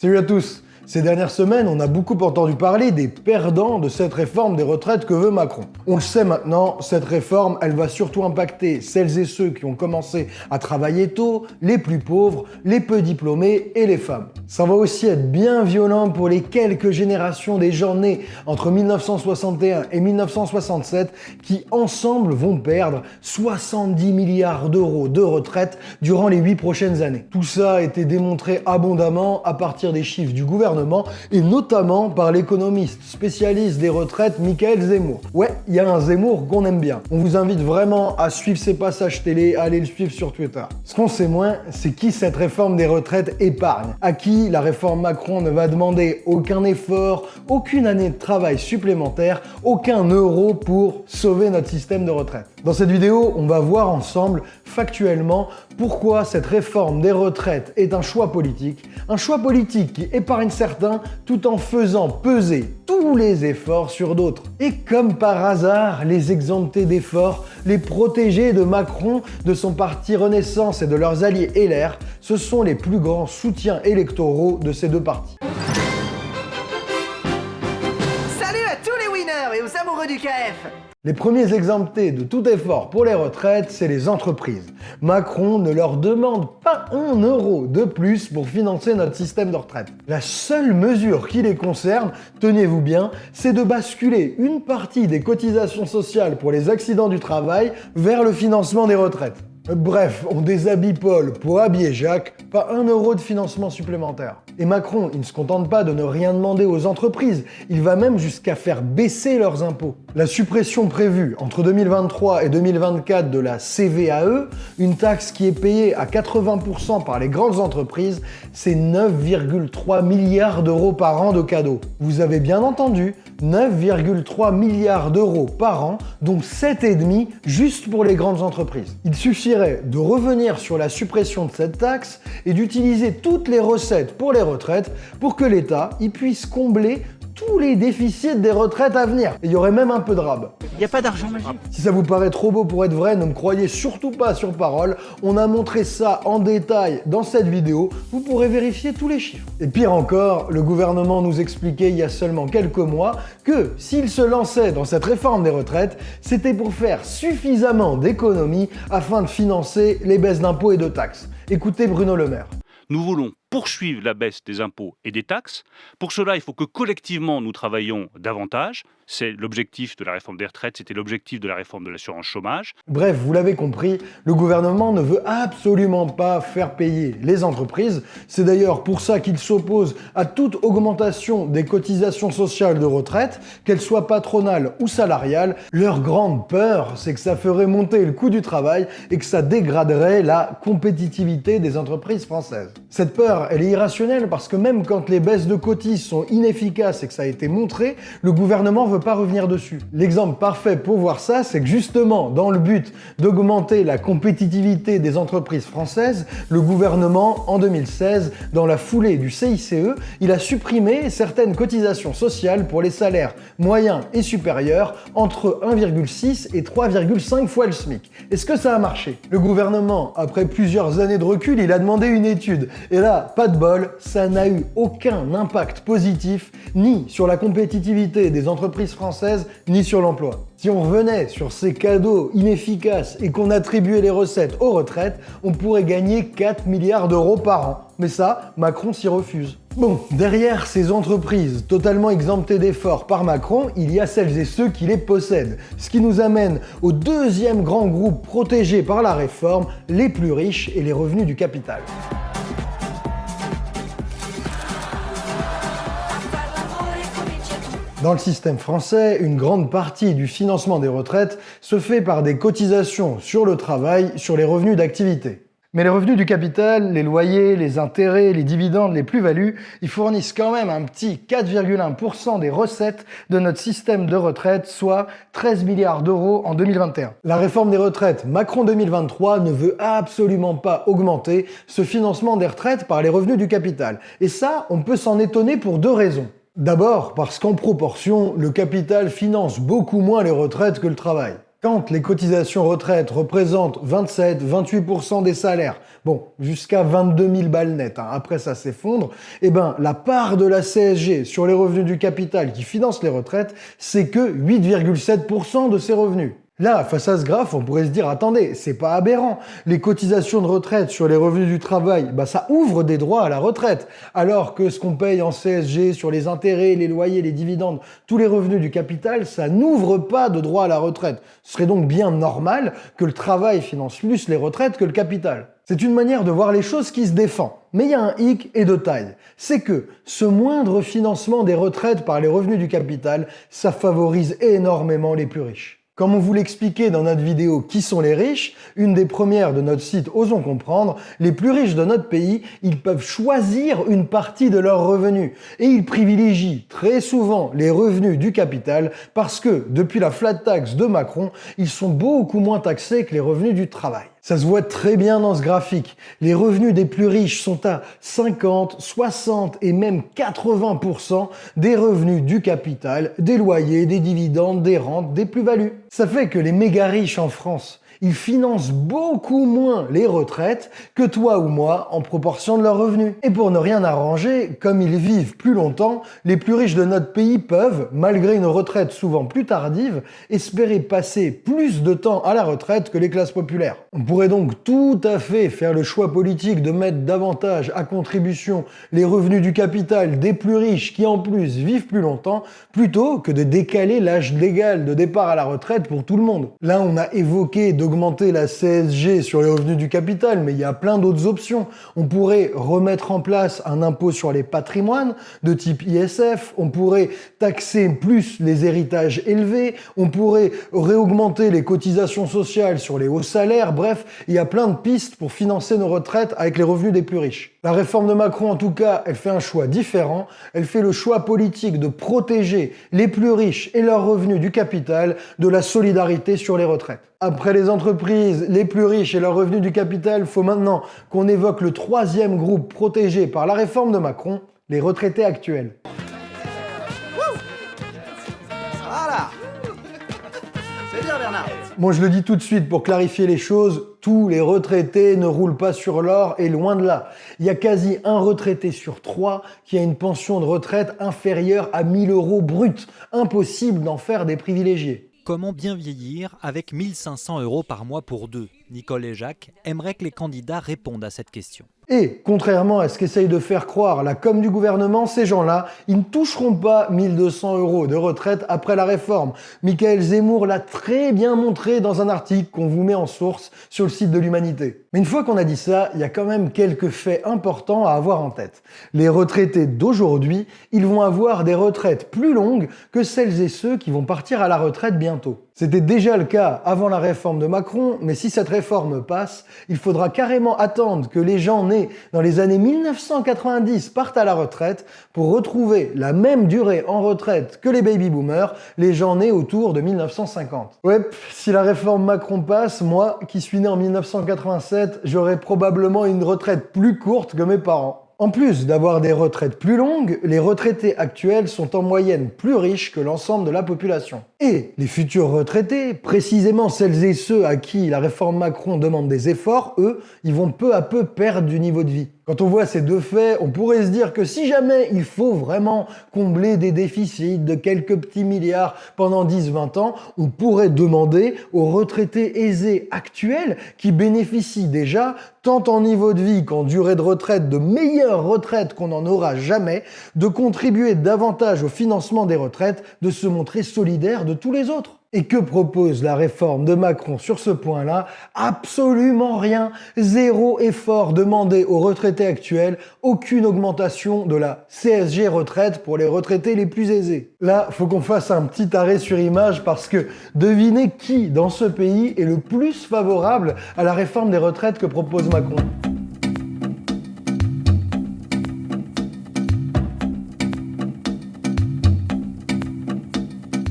Salut à tous ces dernières semaines, on a beaucoup entendu parler des perdants de cette réforme des retraites que veut Macron. On le sait maintenant, cette réforme, elle va surtout impacter celles et ceux qui ont commencé à travailler tôt, les plus pauvres, les peu diplômés et les femmes. Ça va aussi être bien violent pour les quelques générations des gens nés entre 1961 et 1967 qui ensemble vont perdre 70 milliards d'euros de retraite durant les 8 prochaines années. Tout ça a été démontré abondamment à partir des chiffres du gouvernement et notamment par l'économiste spécialiste des retraites Michael Zemmour. Ouais, il y a un Zemmour qu'on aime bien. On vous invite vraiment à suivre ses passages télé, à aller le suivre sur Twitter. Ce qu'on sait moins, c'est qui cette réforme des retraites épargne, à qui la réforme Macron ne va demander aucun effort, aucune année de travail supplémentaire, aucun euro pour sauver notre système de retraite. Dans cette vidéo, on va voir ensemble factuellement pourquoi cette réforme des retraites est un choix politique, un choix politique qui épargne certains tout en faisant peser tous les efforts sur d'autres. Et comme par hasard, les exemptés d'efforts, les protégés de Macron, de son parti Renaissance et de leurs alliés LR, ce sont les plus grands soutiens électoraux de ces deux partis. Salut à tous les winners et aux amoureux du KF les premiers exemptés de tout effort pour les retraites, c'est les entreprises. Macron ne leur demande pas un euro de plus pour financer notre système de retraite. La seule mesure qui les concerne, tenez-vous bien, c'est de basculer une partie des cotisations sociales pour les accidents du travail vers le financement des retraites. Bref, on déshabille Paul pour habiller Jacques, pas un euro de financement supplémentaire. Et Macron, il ne se contente pas de ne rien demander aux entreprises, il va même jusqu'à faire baisser leurs impôts. La suppression prévue entre 2023 et 2024 de la CVAE, une taxe qui est payée à 80% par les grandes entreprises, c'est 9,3 milliards d'euros par an de cadeaux. Vous avez bien entendu, 9,3 milliards d'euros par an, dont 7,5 juste pour les grandes entreprises. Il suffirait de revenir sur la suppression de cette taxe et d'utiliser toutes les recettes pour les retraites pour que l'État y puisse combler tous les déficits des retraites à venir. Et il y aurait même un peu de rab. Il n'y a pas d'argent magique. Si ça vous paraît trop beau pour être vrai, ne me croyez surtout pas sur parole. On a montré ça en détail dans cette vidéo. Vous pourrez vérifier tous les chiffres. Et pire encore, le gouvernement nous expliquait il y a seulement quelques mois que s'il se lançait dans cette réforme des retraites, c'était pour faire suffisamment d'économies afin de financer les baisses d'impôts et de taxes. Écoutez Bruno Le Maire. Nous voulons poursuivre la baisse des impôts et des taxes. Pour cela, il faut que collectivement nous travaillions davantage. C'est l'objectif de la réforme des retraites, c'était l'objectif de la réforme de l'assurance chômage. Bref, vous l'avez compris, le gouvernement ne veut absolument pas faire payer les entreprises. C'est d'ailleurs pour ça qu'il s'oppose à toute augmentation des cotisations sociales de retraite, qu'elles soient patronales ou salariales. Leur grande peur, c'est que ça ferait monter le coût du travail et que ça dégraderait la compétitivité des entreprises françaises. Cette peur elle est irrationnelle parce que même quand les baisses de cotis sont inefficaces et que ça a été montré, le gouvernement veut pas revenir dessus. L'exemple parfait pour voir ça, c'est que justement, dans le but d'augmenter la compétitivité des entreprises françaises, le gouvernement, en 2016, dans la foulée du CICE, il a supprimé certaines cotisations sociales pour les salaires moyens et supérieurs entre 1,6 et 3,5 fois le SMIC. Est-ce que ça a marché? Le gouvernement, après plusieurs années de recul, il a demandé une étude. Et là, pas de bol, ça n'a eu aucun impact positif ni sur la compétitivité des entreprises françaises, ni sur l'emploi. Si on revenait sur ces cadeaux inefficaces et qu'on attribuait les recettes aux retraites, on pourrait gagner 4 milliards d'euros par an. Mais ça, Macron s'y refuse. Bon, derrière ces entreprises totalement exemptées d'efforts par Macron, il y a celles et ceux qui les possèdent. Ce qui nous amène au deuxième grand groupe protégé par la réforme, les plus riches et les revenus du capital. Dans le système français, une grande partie du financement des retraites se fait par des cotisations sur le travail sur les revenus d'activité. Mais les revenus du capital, les loyers, les intérêts, les dividendes, les plus-values, ils fournissent quand même un petit 4,1% des recettes de notre système de retraite, soit 13 milliards d'euros en 2021. La réforme des retraites Macron 2023 ne veut absolument pas augmenter ce financement des retraites par les revenus du capital. Et ça, on peut s'en étonner pour deux raisons. D'abord parce qu'en proportion, le capital finance beaucoup moins les retraites que le travail. Quand les cotisations retraite représentent 27-28% des salaires, bon, jusqu'à 22 000 balles nettes, hein, après ça s'effondre, eh ben, la part de la CSG sur les revenus du capital qui finance les retraites, c'est que 8,7% de ces revenus. Là, face à ce graphe, on pourrait se dire, attendez, c'est pas aberrant. Les cotisations de retraite sur les revenus du travail, bah, ça ouvre des droits à la retraite. Alors que ce qu'on paye en CSG sur les intérêts, les loyers, les dividendes, tous les revenus du capital, ça n'ouvre pas de droits à la retraite. Ce serait donc bien normal que le travail finance plus les retraites que le capital. C'est une manière de voir les choses qui se défend. Mais il y a un hic et de taille. C'est que ce moindre financement des retraites par les revenus du capital, ça favorise énormément les plus riches. Comme on vous l'expliquait dans notre vidéo Qui sont les riches, une des premières de notre site Osons comprendre, les plus riches de notre pays, ils peuvent choisir une partie de leurs revenus et ils privilégient très souvent les revenus du capital parce que depuis la flat tax de Macron, ils sont beaucoup moins taxés que les revenus du travail. Ça se voit très bien dans ce graphique. Les revenus des plus riches sont à 50, 60 et même 80% des revenus du capital, des loyers, des dividendes, des rentes, des plus-values. Ça fait que les méga riches en France, ils financent beaucoup moins les retraites que toi ou moi en proportion de leurs revenus. Et pour ne rien arranger, comme ils vivent plus longtemps, les plus riches de notre pays peuvent, malgré une retraite souvent plus tardive, espérer passer plus de temps à la retraite que les classes populaires. On pourrait donc tout à fait faire le choix politique de mettre davantage à contribution les revenus du capital des plus riches qui en plus vivent plus longtemps, plutôt que de décaler l'âge légal de départ à la retraite pour tout le monde. Là, on a évoqué de augmenter la CSG sur les revenus du capital, mais il y a plein d'autres options. On pourrait remettre en place un impôt sur les patrimoines de type ISF, on pourrait taxer plus les héritages élevés, on pourrait réaugmenter les cotisations sociales sur les hauts salaires, bref, il y a plein de pistes pour financer nos retraites avec les revenus des plus riches. La réforme de Macron, en tout cas, elle fait un choix différent. Elle fait le choix politique de protéger les plus riches et leurs revenus du capital de la solidarité sur les retraites. Après les entreprises, les plus riches et leurs revenus du capital, faut maintenant qu'on évoque le troisième groupe protégé par la réforme de Macron, les retraités actuels. Voilà C'est bien Bernard Moi je le dis tout de suite pour clarifier les choses, tous les retraités ne roulent pas sur l'or et loin de là. Il y a quasi un retraité sur trois qui a une pension de retraite inférieure à 1000 euros brut. Impossible d'en faire des privilégiés. Comment bien vieillir avec 1500 euros par mois pour deux Nicole et Jacques aimeraient que les candidats répondent à cette question. Et, contrairement à ce qu'essaye de faire croire la com du gouvernement, ces gens-là, ils ne toucheront pas 1200 euros de retraite après la réforme. Michael Zemmour l'a très bien montré dans un article qu'on vous met en source sur le site de l'Humanité. Mais une fois qu'on a dit ça, il y a quand même quelques faits importants à avoir en tête. Les retraités d'aujourd'hui, ils vont avoir des retraites plus longues que celles et ceux qui vont partir à la retraite bientôt. C'était déjà le cas avant la réforme de Macron, mais si cette réforme passe, il faudra carrément attendre que les gens dans les années 1990 partent à la retraite pour retrouver la même durée en retraite que les baby-boomers, les gens nés autour de 1950. Ouais, si la réforme Macron passe, moi, qui suis né en 1987, j'aurai probablement une retraite plus courte que mes parents. En plus d'avoir des retraites plus longues, les retraités actuels sont en moyenne plus riches que l'ensemble de la population. Et les futurs retraités, précisément celles et ceux à qui la réforme Macron demande des efforts, eux, ils vont peu à peu perdre du niveau de vie. Quand on voit ces deux faits, on pourrait se dire que si jamais il faut vraiment combler des déficits de quelques petits milliards pendant 10-20 ans, on pourrait demander aux retraités aisés actuels qui bénéficient déjà tant en niveau de vie qu'en durée de retraite de meilleures retraites qu'on n'en aura jamais, de contribuer davantage au financement des retraites, de se montrer solidaires de tous les autres. Et que propose la réforme de Macron sur ce point-là? Absolument rien. Zéro effort demandé aux retraités actuels, aucune augmentation de la CSG retraite pour les retraités les plus aisés. Là, faut qu'on fasse un petit arrêt sur image parce que devinez qui dans ce pays est le plus favorable à la réforme des retraites que propose Macron?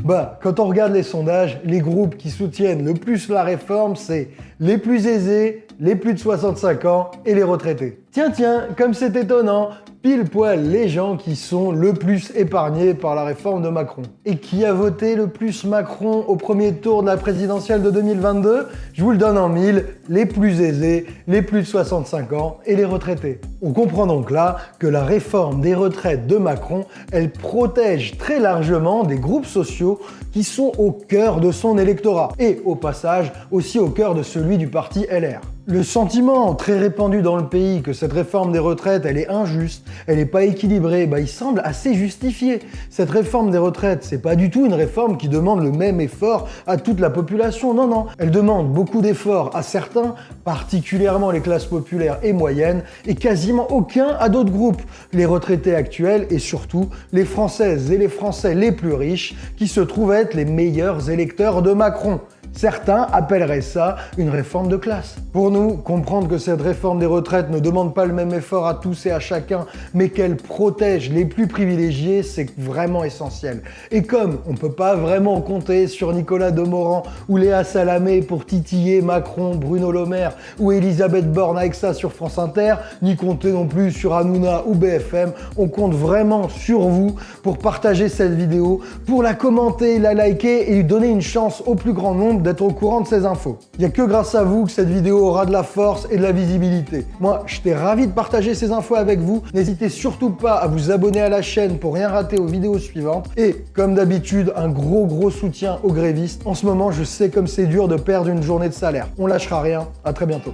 Bah, quand on regarde les sondages, les groupes qui soutiennent le plus la réforme, c'est les plus aisés, les plus de 65 ans et les retraités. Tiens, tiens, comme c'est étonnant, pile poil les gens qui sont le plus épargnés par la réforme de Macron. Et qui a voté le plus Macron au premier tour de la présidentielle de 2022 Je vous le donne en mille, les plus aisés, les plus de 65 ans et les retraités. On comprend donc là que la réforme des retraites de Macron, elle protège très largement des groupes sociaux qui sont au cœur de son électorat et au passage aussi au cœur de celui du parti LR. Le sentiment très répandu dans le pays que cette réforme des retraites, elle est injuste, elle n'est pas équilibrée, bah, il semble assez justifié. Cette réforme des retraites, c'est pas du tout une réforme qui demande le même effort à toute la population, non, non. Elle demande beaucoup d'efforts à certains, particulièrement les classes populaires et moyennes, et quasiment aucun à d'autres groupes, les retraités actuels et surtout les Françaises et les Français les plus riches, qui se trouvent être les meilleurs électeurs de Macron. Certains appelleraient ça une réforme de classe. Pour nous, comprendre que cette réforme des retraites ne demande pas le même effort à tous et à chacun, mais qu'elle protège les plus privilégiés, c'est vraiment essentiel. Et comme on ne peut pas vraiment compter sur Nicolas Demorand ou Léa Salamé pour titiller Macron, Bruno Le Maire ou Elisabeth Borne avec ça sur France Inter, ni compter non plus sur Hanouna ou BFM, on compte vraiment sur vous pour partager cette vidéo, pour la commenter, la liker et lui donner une chance au plus grand nombre d'être au courant de ces infos. Il n'y a que grâce à vous que cette vidéo aura de la force et de la visibilité. Moi, j'étais ravi de partager ces infos avec vous. N'hésitez surtout pas à vous abonner à la chaîne pour rien rater aux vidéos suivantes. Et comme d'habitude, un gros gros soutien aux grévistes. En ce moment, je sais comme c'est dur de perdre une journée de salaire. On lâchera rien. À très bientôt.